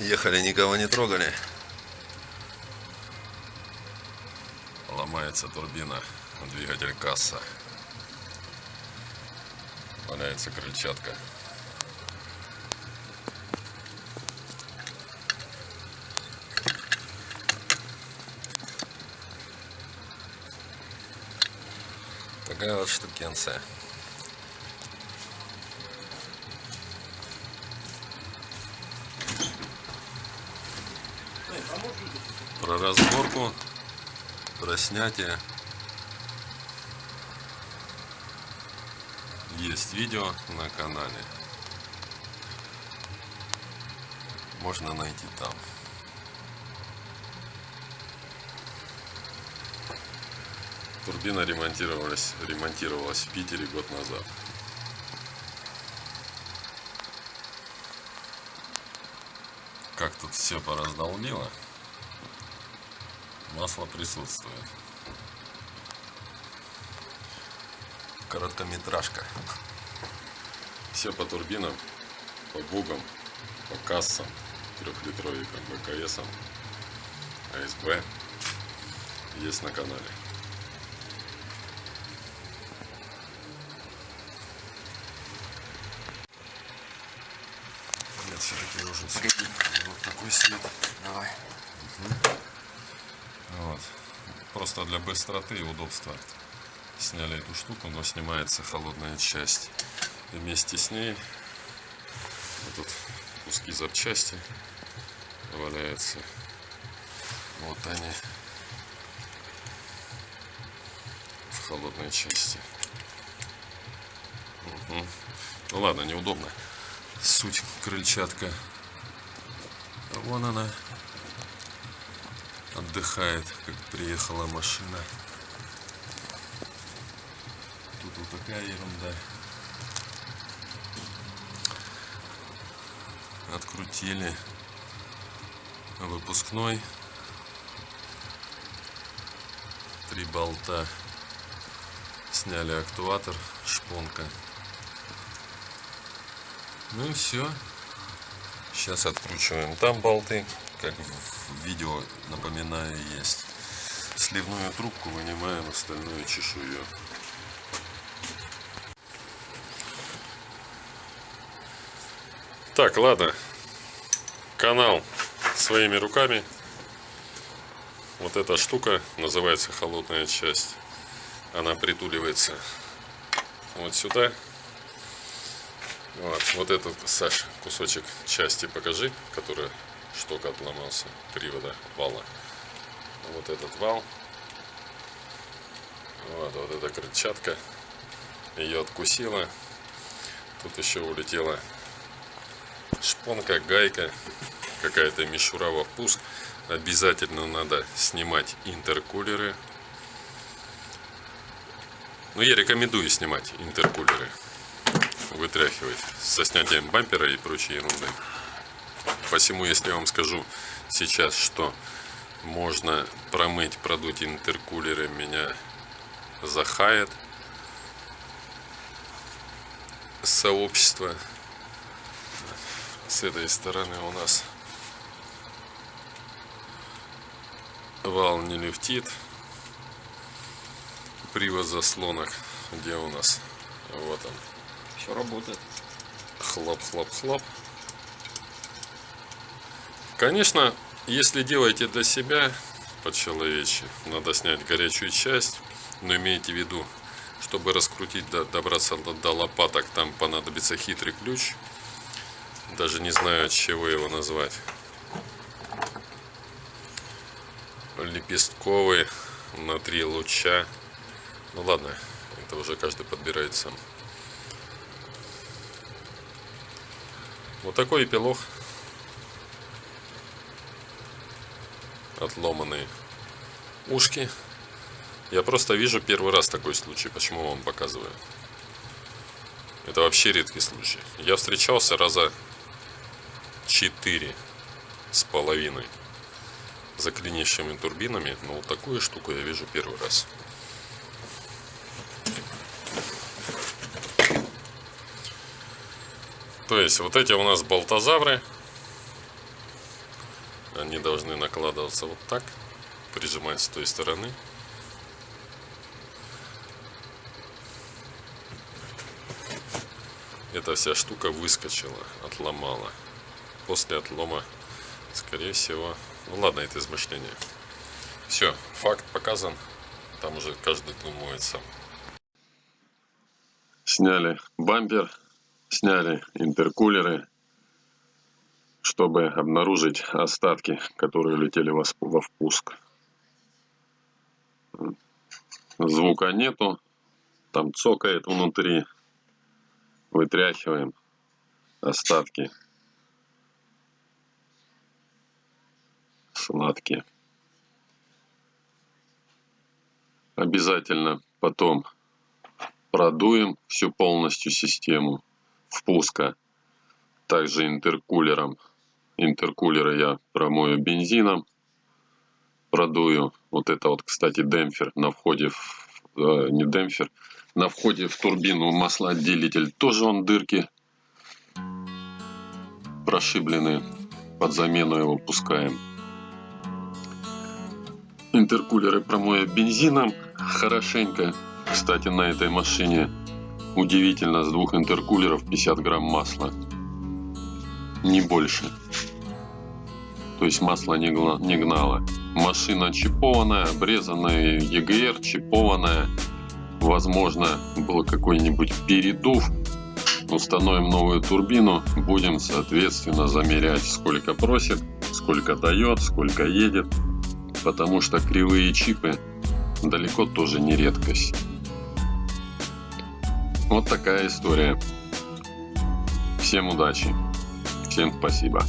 Ехали, никого не трогали. Ломается турбина, двигатель касса. Валяется крыльчатка. Такая вот штукенция. Про разборку, про снятие. Есть видео на канале. Можно найти там. Турбина ремонтировалась, ремонтировалась в Питере год назад. Как тут все пораздолбило. Масло присутствует. Короткометражка. Все по турбинам, по бугам, по кассам, трехлитровикам, БКСам, АСБ есть на канале. Нет, все-таки нужен средний. Вот такой свет. Давай. Вот. Просто для быстроты и удобства сняли эту штуку, но снимается холодная часть. И вместе с ней вот тут куски запчасти валяются. Вот они в холодной части. Мгм. Ну ладно, неудобно. Суть крыльчатка. А вон она отдыхает, как приехала машина. Тут вот такая ерунда. Открутили выпускной. Три болта. Сняли актуатор, шпонка. Ну и все. Сейчас откручиваем там болты, как в видео, напоминаю, есть. Сливную трубку вынимаем остальную чешую. Так, ладно. Канал своими руками. Вот эта штука называется холодная часть. Она притуливается вот сюда. Вот, вот этот, Саш, кусочек части покажи, который шток отломался, привода вала. Вот этот вал. Вот, вот эта крыльчатка. Ее откусила. Тут еще улетела шпонка, гайка, какая-то мишура во впуск. Обязательно надо снимать интеркулеры. Ну, я рекомендую снимать интеркулеры. Вытряхивать со снятием бампера и прочей ерунды. Посему, если я вам скажу сейчас, что можно промыть, продуть интеркулеры, меня захает сообщество. С этой стороны у нас вал не люфтит. Привод заслонок. Где у нас? Вот он. Все работает. Хлоп-хлоп-хлоп. Конечно, если делаете для себя по-человечьи, надо снять горячую часть, но имейте в виду, чтобы раскрутить, добраться до лопаток, там понадобится хитрый ключ. Даже не знаю, от чего его назвать. Лепестковый на три луча. Ну ладно, это уже каждый подбирает сам. Вот такой эпилог. Отломанные ушки. Я просто вижу первый раз такой случай. Почему вам показываю? Это вообще редкий случай. Я встречался раза четыре с половиной за клинящими турбинами. Но вот такую штуку я вижу первый раз. То есть вот эти у нас болтозавры. Они должны накладываться вот так, прижимать с той стороны. Эта вся штука выскочила, отломала. После отлома, скорее всего, ну ладно, это измышление. Все, факт показан. Там уже каждый думает сам. Сняли бампер, сняли интеркулеры, чтобы обнаружить остатки, которые летели во впуск. Звука нету, там цокает внутри. Вытряхиваем остатки сладкие. Обязательно потом продуем всю полностью систему впуска. Также интеркулером. Интеркулеры я промою бензином. Продую. Вот это вот, кстати, демпфер на входе в... Э, не демпфер. На входе в турбину маслоотделитель. Тоже он дырки прошиблены. Под замену его пускаем. Интеркулеры промоя бензином хорошенько. Кстати, на этой машине удивительно с двух интеркулеров 50 грамм масла. Не больше. То есть масло не, не гнало. Машина чипованная, обрезанная EGR, чипованная. Возможно, был какой-нибудь передув. Установим новую турбину. Будем, соответственно, замерять, сколько просит, сколько дает, сколько едет. Потому что кривые чипы далеко тоже не редкость. Вот такая история. Всем удачи. Всем спасибо.